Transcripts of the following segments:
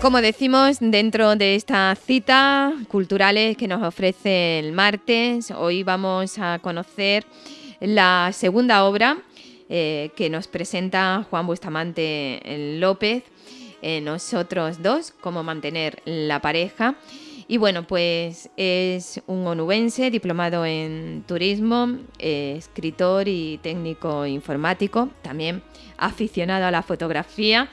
Como decimos, dentro de esta cita culturales que nos ofrece el martes, hoy vamos a conocer la segunda obra eh, que nos presenta Juan Bustamante López, eh, Nosotros dos, cómo mantener la pareja. Y bueno, pues es un onubense diplomado en turismo, eh, escritor y técnico informático, también aficionado a la fotografía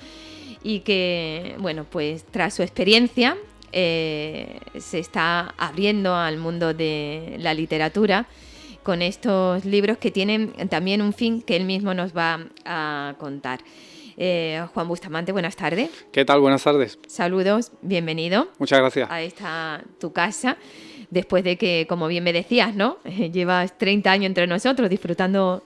y que, bueno, pues tras su experiencia eh, se está abriendo al mundo de la literatura con estos libros que tienen también un fin que él mismo nos va a contar. Eh, Juan Bustamante, buenas tardes. ¿Qué tal? Buenas tardes. Saludos, bienvenido. Muchas gracias. A esta tu casa, después de que, como bien me decías, ¿no? Llevas 30 años entre nosotros disfrutando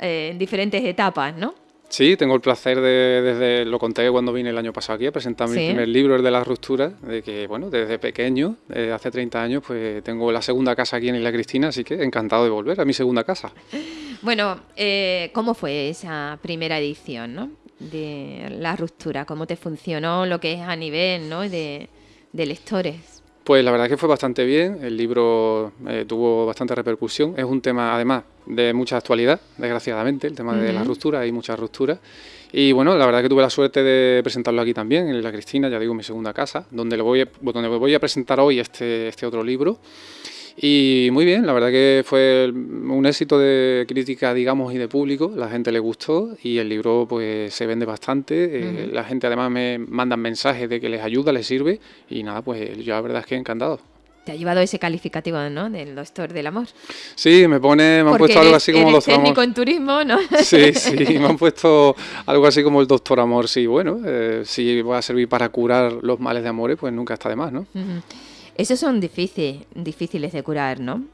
eh, en diferentes etapas, ¿no? Sí, tengo el placer de, desde, lo conté cuando vine el año pasado aquí a presentar mi primer libro, el de las rupturas, de que, bueno, desde pequeño, desde hace 30 años, pues tengo la segunda casa aquí en Isla Cristina, así que encantado de volver a mi segunda casa. Bueno, eh, ¿cómo fue esa primera edición, no? De la ruptura, ¿cómo te funcionó lo que es a nivel, ¿no? De, de lectores. Pues la verdad es que fue bastante bien, el libro eh, tuvo bastante repercusión, es un tema además de mucha actualidad, desgraciadamente, el tema de la ruptura, hay muchas rupturas. Y bueno, la verdad es que tuve la suerte de presentarlo aquí también, en La Cristina, ya digo, mi segunda casa, donde, le voy, donde voy a presentar hoy este, este otro libro. Y muy bien, la verdad que fue un éxito de crítica, digamos, y de público. La gente le gustó y el libro pues se vende bastante. Eh, la gente además me manda mensajes de que les ayuda, les sirve y nada, pues yo la verdad es que encantado. Te ha llevado ese calificativo, ¿no? Del doctor del amor. Sí, me pone, me han puesto algo así como eres doctor técnico en turismo, ¿no? Sí, sí, me han puesto algo así como el doctor amor. Sí, bueno, eh, si va a servir para curar los males de amores, pues nunca está de más, ¿no? Esos son difíciles, difíciles de curar, ¿no?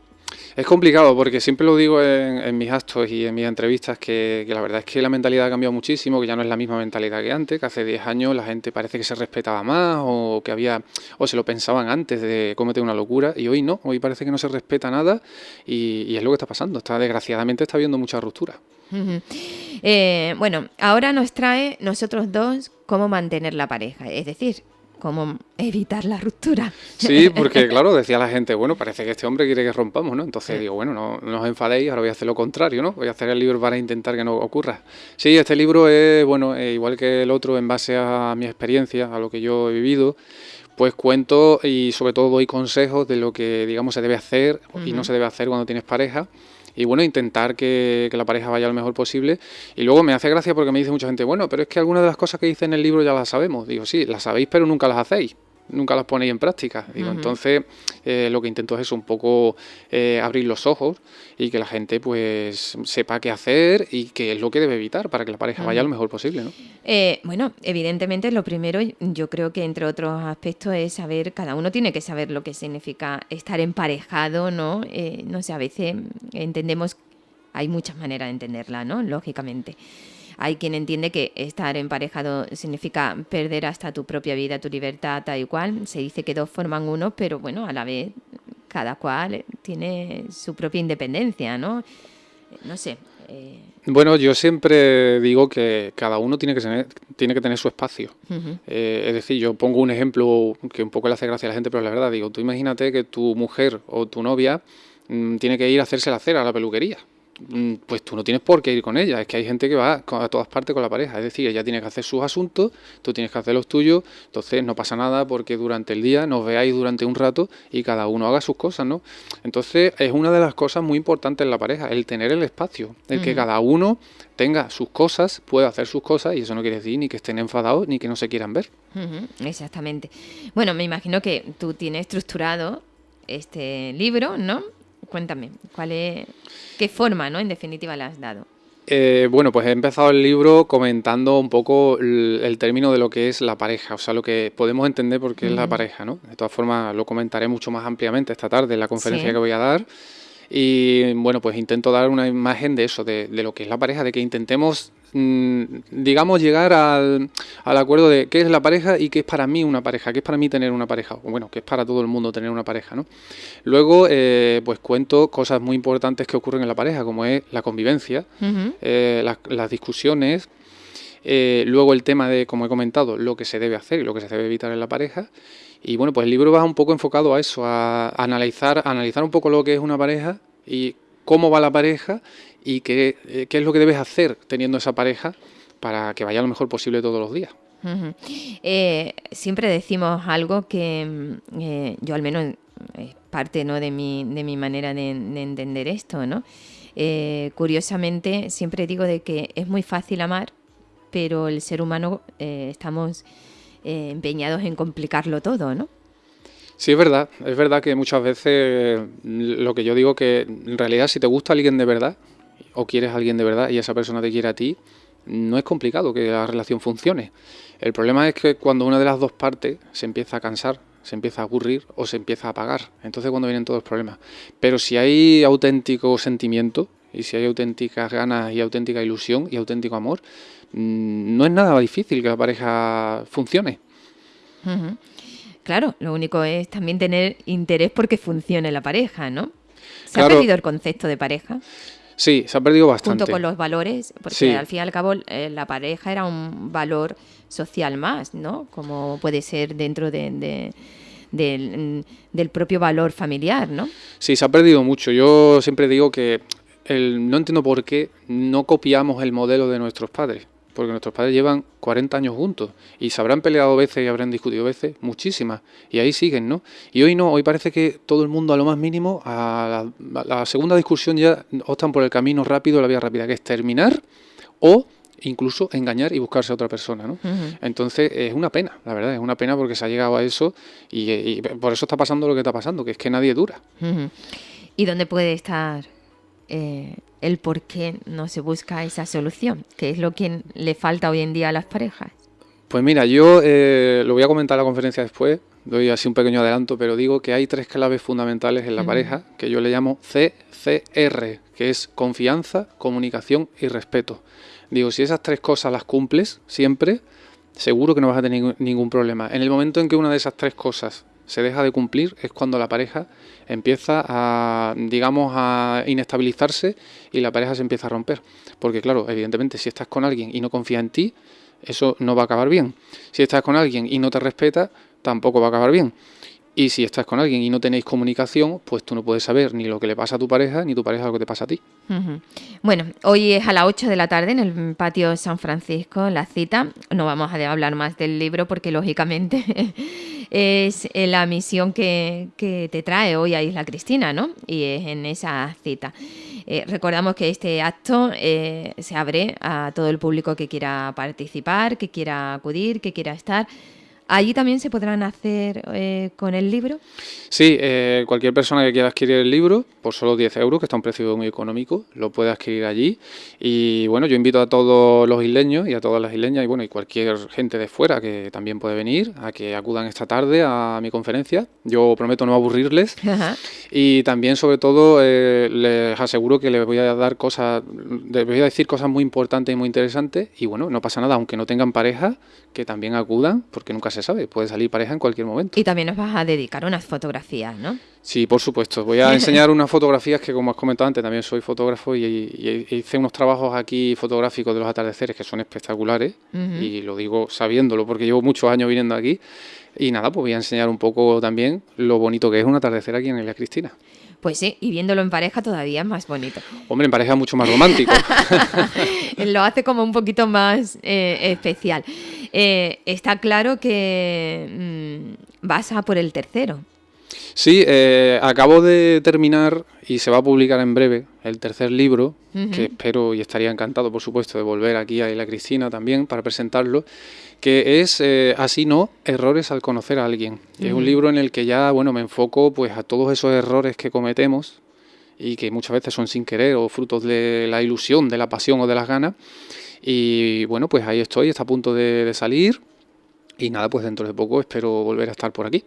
Es complicado porque siempre lo digo en, mis actos y en mis entrevistas que, la verdad es que la mentalidad ha cambiado muchísimo, que ya no es la misma mentalidad que antes, que hace 10 años la gente parece que se respetaba más o que había o se lo pensaban antes de cometer una locura y hoy no, hoy parece que no se respeta nada y, es lo que está pasando, está desgraciadamente está habiendo mucha ruptura. Eh, bueno, ahora nos trae nosotros dos cómo mantener la pareja, es decir, cómo evitar la ruptura. Sí, porque claro, decía la gente, bueno, parece que este hombre quiere que rompamos, ¿no? Entonces digo, bueno, no, no, os enfadéis, ahora voy a hacer lo contrario, ¿no? Voy a hacer el libro para intentar que no ocurra. Sí, este libro es, bueno, eh, igual que el otro, en base a mi experiencia, a lo que yo he vivido, pues cuento y sobre todo doy consejos de lo que, digamos, se debe hacer y no se debe hacer cuando tienes pareja y bueno, intentar que, la pareja vaya lo mejor posible. Y luego me hace gracia porque me dice mucha gente, bueno, pero es que algunas de las cosas que dice en el libro ya las sabemos. Digo, sí, las sabéis, pero nunca las hacéis nunca las ponéis en práctica. Digo, entonces eh, lo que intento es un poco eh, abrir los ojos y que la gente pues sepa qué hacer y qué es lo que debe evitar para que la pareja vaya lo mejor posible. ¿no? Eh, bueno, evidentemente lo primero yo creo que entre otros aspectos es saber, cada uno tiene que saber lo que significa estar emparejado, ¿no? no sé, a veces entendemos, hay muchas maneras de entenderla, ¿no? Lógicamente. Hay quien entiende que estar emparejado significa perder hasta tu propia vida, tu libertad, tal y cual. Se dice que dos forman uno, pero bueno, a la vez cada cual tiene su propia independencia, ¿no? No sé. Eh. Bueno, yo siempre digo que cada uno tiene que tener, tiene que tener su espacio. Eh, es decir, yo pongo un ejemplo que un poco le hace gracia a la gente, pero la verdad digo, tú imagínate que tu mujer o tu novia mm, tiene que ir a hacerse la cera a la peluquería. Mm, pues tú no tienes por qué ir con ella. Es que hay gente que va a todas partes con la pareja. Es decir, ella tiene que hacer sus asuntos, tú tienes que hacer los tuyos. Entonces no pasa nada porque durante el día nos veáis durante un rato y cada uno haga sus cosas, ¿no? Entonces es una de las cosas muy importantes en la pareja, el tener el espacio, el que cada uno tenga sus cosas, pueda hacer sus cosas y eso no quiere decir ni que estén enfadados ni que no se quieran ver. Exactamente. Bueno, me imagino que tú tienes estructurado este libro, ¿no? Cuéntame, ¿cuál es, ¿qué forma, no? En definitiva, le has dado. Eh, bueno, pues he empezado el libro comentando un poco el, término de lo que es la pareja, o sea, lo que podemos entender por qué es la pareja, ¿no? De todas formas, lo comentaré mucho más ampliamente esta tarde en la conferencia que voy a dar. Y bueno, pues intento dar una imagen de eso, de, de, lo que es la pareja, de que intentemos Mm, digamos, llegar al, acuerdo de qué es la pareja y qué es para mí una pareja, qué es para mí tener una pareja, bueno, qué es para todo el mundo tener una pareja, ¿no? Luego, eh, pues cuento cosas muy importantes que ocurren en la pareja, como es la convivencia, eh, las, discusiones, Eh, luego el tema de, como he comentado, lo que se debe hacer y lo que se debe evitar en la pareja. Y bueno, pues el libro va un poco enfocado a eso, a analizar, analizar un poco lo que es una pareja y cómo va la pareja y qué, eh, qué es lo que debes hacer teniendo esa pareja para que vaya lo mejor posible todos los días. Eh, siempre decimos algo que mm, yo al menos es parte ¿no? de, mi, de mi manera de, entender esto, ¿no? curiosamente siempre digo de que es muy fácil amar, pero el ser humano estamos empeñados en complicarlo todo, ¿no? Sí, es verdad. Es verdad que muchas veces lo que yo digo que en realidad si te gusta alguien de verdad o quieres a alguien de verdad y esa persona te quiere a ti, no es complicado que la relación funcione. El problema es que cuando una de las dos partes se empieza a cansar, se empieza a aburrir o se empieza a apagar. Entonces cuando vienen todos los problemas. Pero si hay auténtico sentimiento y si hay auténticas ganas y auténtica ilusión y auténtico amor, mm, no es nada difícil que la pareja funcione. Claro, lo único es también tener interés porque funcione la pareja, ¿no? ¿Se ha perdido el concepto de pareja? Sí, se ha perdido bastante. Junto con los valores, porque al fin y al cabo eh, la pareja era un valor social más, ¿no? Como puede ser dentro de, del, propio valor familiar, ¿no? Sí, se ha perdido mucho. Yo siempre digo que no entiendo por qué no copiamos el modelo de nuestros padres porque nuestros padres llevan 40 años juntos y se habrán peleado veces y habrán discutido veces, muchísimas, y ahí siguen, ¿no? Y hoy no, hoy parece que todo el mundo a lo más mínimo, a la, segunda discusión ya optan por el camino rápido, la vía rápida, que es terminar o incluso engañar y buscarse a otra persona, ¿no? Entonces es una pena, la verdad, es una pena porque se ha llegado a eso y, por eso está pasando lo que está pasando, que es que nadie dura. ¿Y dónde puede estar eh, el por qué no se busca esa solución, que es lo que le falta hoy en día a las parejas. Pues mira, yo eh, lo voy a comentar en la conferencia después, doy así un pequeño adelanto, pero digo que hay tres claves fundamentales en la pareja que yo le llamo CCR, que es confianza, comunicación y respeto. Digo, si esas tres cosas las cumples siempre, seguro que no vas a tener ningún problema. En el momento en que una de esas tres cosas se deja de cumplir es cuando la pareja empieza a, digamos, a inestabilizarse y la pareja se empieza a romper. Porque claro, evidentemente si estás con alguien y no confía en ti, eso no va a acabar bien. Si estás con alguien y no te respeta, tampoco va a acabar bien. Y si estás con alguien y no tenéis comunicación, pues tú no puedes saber ni lo que le pasa a tu pareja, ni tu pareja lo que te pasa a ti. Bueno, hoy es a las 8 de la tarde en el patio San Francisco, la cita. No vamos a hablar más del libro porque lógicamente es la misión que, te trae hoy a Isla Cristina, ¿no? Y es en esa cita. Eh, recordamos que este acto eh, se abre a todo el público que quiera participar, que quiera acudir, que quiera estar. ¿Allí también se podrán hacer eh, con el libro? Sí, eh, cualquier persona que quiera adquirir el libro, por solo 10 euros, que está a un precio muy económico, lo puede adquirir allí. Y bueno, yo invito a todos los isleños y a todas las isleñas y bueno, y cualquier gente de fuera que también puede venir a que acudan esta tarde a mi conferencia. Yo prometo no aburrirles. Y también, sobre todo, eh, les aseguro que les voy a dar cosas, les voy a decir cosas muy importantes y muy interesantes. Y bueno, no pasa nada, aunque no tengan pareja, que también acudan, porque nunca se sabe, puede salir pareja en cualquier momento. Y también nos vas a dedicar unas fotografías, ¿no? Sí, por supuesto. Voy a enseñar unas fotografías que, como has comentado antes, también soy fotógrafo y, hice unos trabajos aquí fotográficos de los atardeceres que son espectaculares y lo digo sabiéndolo porque llevo muchos años viniendo aquí. Y nada, pues voy a enseñar un poco también lo bonito que es un atardecer aquí en Isla Cristina. Pues sí, y viéndolo en pareja todavía es más bonito. Hombre, en pareja es mucho más romántico. Lo hace como un poquito más eh, especial. Eh, está claro que mm, vas a por el tercero. Sí, eh, acabo de terminar y se va a publicar en breve el tercer libro, que espero y estaría encantado, por supuesto, de volver aquí a Isla Cristina también para presentarlo, que es eh, Así no, errores al conocer a alguien. Es un libro en el que ya, bueno, me enfoco pues a todos esos errores que cometemos y que muchas veces son sin querer o frutos de la ilusión, de la pasión o de las ganas. Y bueno, pues ahí estoy, está a punto de salir y nada, pues dentro de poco espero volver a estar por aquí.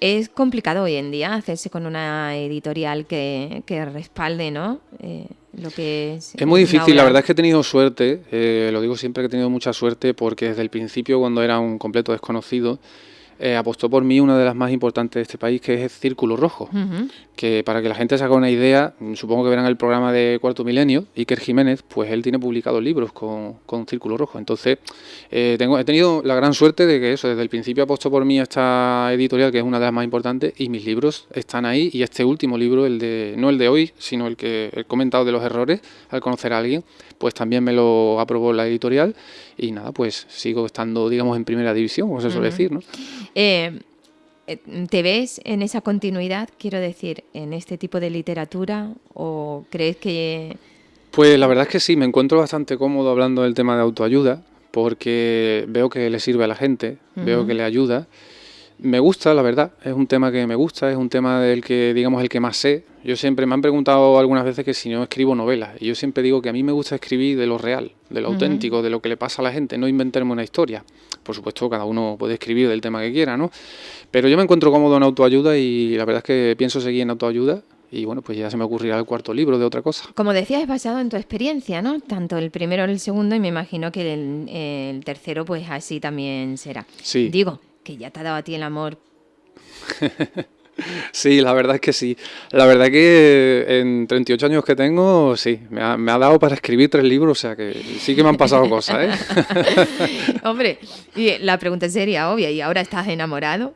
Es complicado hoy en día hacerse con una editorial que, respalde, ¿no? Eh, lo que es. Es muy difícil, la verdad es que he tenido suerte, eh, lo digo siempre que he tenido mucha suerte porque desde el principio, cuando era un completo desconocido, eh, apostó por mí una de las más importantes de este país, que es Círculo Rojo. Que para que la gente se haga una idea, supongo que verán el programa de Cuarto Milenio, Iker Jiménez, pues él tiene publicados libros con, Círculo Rojo. Entonces, eh, tengo, he tenido la gran suerte de que eso, desde el principio apostó por mí esta editorial, que es una de las más importantes, y mis libros están ahí. Y este último libro, el de no el de hoy, sino el que he comentado de los errores, al conocer a alguien, pues también me lo aprobó la editorial. Y nada, pues sigo estando, digamos, en primera división, como se suele decir, ¿no? Eh, eh, ¿Te ves en esa continuidad, quiero decir, en este tipo de literatura o crees que... Pues la verdad es que sí, me encuentro bastante cómodo hablando del tema de autoayuda porque veo que le sirve a la gente, veo que le ayuda. Me gusta, la verdad, es un tema que me gusta, es un tema del que, digamos, el que más sé. Yo siempre me han preguntado algunas veces que si no escribo novelas, y yo siempre digo que a mí me gusta escribir de lo real, de lo auténtico, de lo que le pasa a la gente, no inventarme una historia. Por supuesto, cada uno puede escribir del tema que quiera, ¿no? Pero yo me encuentro cómodo en autoayuda y la verdad es que pienso seguir en autoayuda y bueno, pues ya se me ocurrirá el cuarto libro de otra cosa. Como decías, es basado en tu experiencia, ¿no? Tanto el primero como el segundo y me imagino que el, el, tercero pues así también será. Sí. Digo, que ya te ha dado a ti el amor. Sí, la verdad es que sí. La verdad que en 38 años que tengo, sí, me ha, dado para escribir tres libros, o sea que sí que me han pasado cosas, ¿eh? Hombre, y la pregunta sería obvia, ¿y ahora estás enamorado?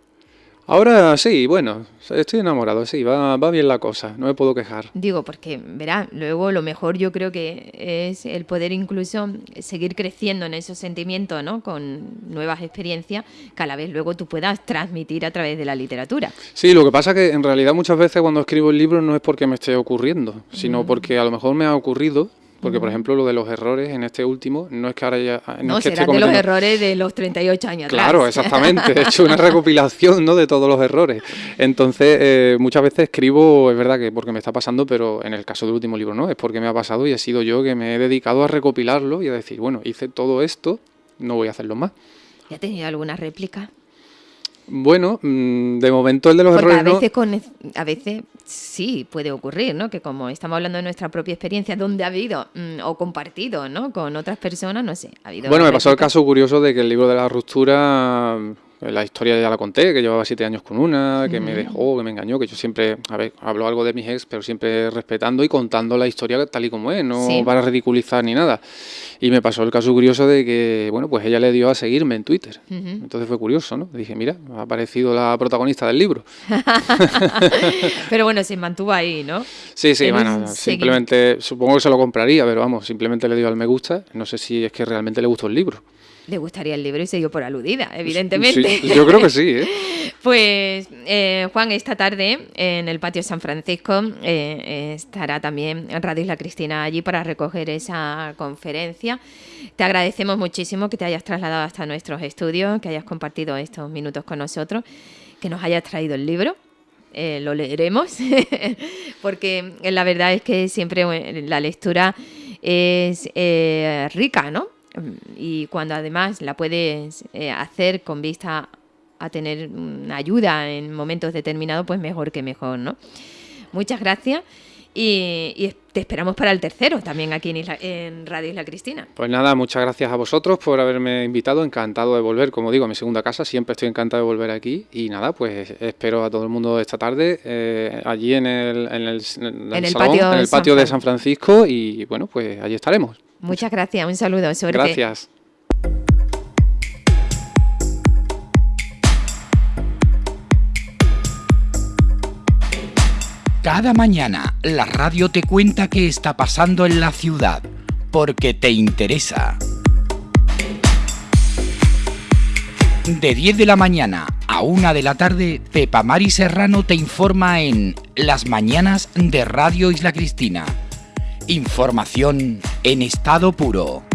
Ahora sí, bueno, estoy enamorado, sí, va, va, bien la cosa, no me puedo quejar. Digo, porque, verá, luego lo mejor yo creo que es el poder incluso seguir creciendo en esos sentimientos, ¿no? Con nuevas experiencias que a la vez luego tú puedas transmitir a través de la literatura. Sí, lo que pasa que en realidad muchas veces cuando escribo el libro no es porque me esté ocurriendo, sino porque a lo mejor me ha ocurrido porque, por ejemplo, lo de los errores en este último, no es que ahora ya... No, será de los errores de los 38 años Claro, exactamente. He hecho una recopilación ¿no? de todos los errores. Entonces, eh, muchas veces escribo, es verdad que porque me está pasando, pero en el caso del último libro no, es porque me ha pasado y he sido yo que me he dedicado a recopilarlo y a decir, bueno, hice todo esto, no voy a hacerlo más. ¿Ya has tenido alguna réplica? Bueno, mm, de momento el de los errores. A veces, con, a veces sí puede ocurrir, ¿no? Que como estamos hablando de nuestra propia experiencia, donde ha habido mm, o compartido, ¿no? Con otras personas, no sé. Ha habido bueno, me pasó el caso curioso de que el libro de la ruptura la historia ya la conté, que llevaba siete años con una, que me dejó, que me engañó, que yo siempre, a ver, hablo algo de mis ex, pero siempre respetando y contando la historia tal y como es, no para ridiculizar ni nada. Y me pasó el caso curioso de que, bueno, pues ella le dio a seguirme en Twitter. Entonces fue curioso, ¿no? Dije, mira, ha aparecido la protagonista del libro. pero bueno, se mantuvo ahí, ¿no? Sí, sí, bueno, simplemente, supongo que se lo compraría, pero vamos, simplemente le dio al me gusta. No sé si es que realmente le gustó el libro le gustaría el libro y se dio por aludida, evidentemente. yo creo que sí. ¿eh? Pues eh, Juan, esta tarde en el patio San Francisco eh, estará también Radio Isla Cristina allí para recoger esa conferencia. Te agradecemos muchísimo que te hayas trasladado hasta nuestros estudios, que hayas compartido estos minutos con nosotros, que nos hayas traído el libro. lo leeremos, porque la verdad es que siempre la lectura es rica, ¿no? Y cuando además la puedes eh, hacer con vista a tener ayuda en momentos determinados, pues mejor que mejor, ¿no? Muchas gracias y, te esperamos para el tercero también aquí en, Radio Isla Cristina. Pues nada, muchas gracias a vosotros por haberme invitado, encantado de volver, como digo, a mi segunda casa, siempre estoy encantado de volver aquí y nada, pues espero a todo el mundo esta tarde eh, allí en el, en el, patio, en el patio de San Francisco y bueno, pues allí estaremos. Muchas gracias, un saludo, suerte. Gracias. Cada mañana la radio te cuenta qué está pasando en la ciudad, porque te interesa. De 10 de la mañana a 1 de la tarde, Pepa Mari Serrano te informa en Las Mañanas de Radio Isla Cristina Información en estado puro.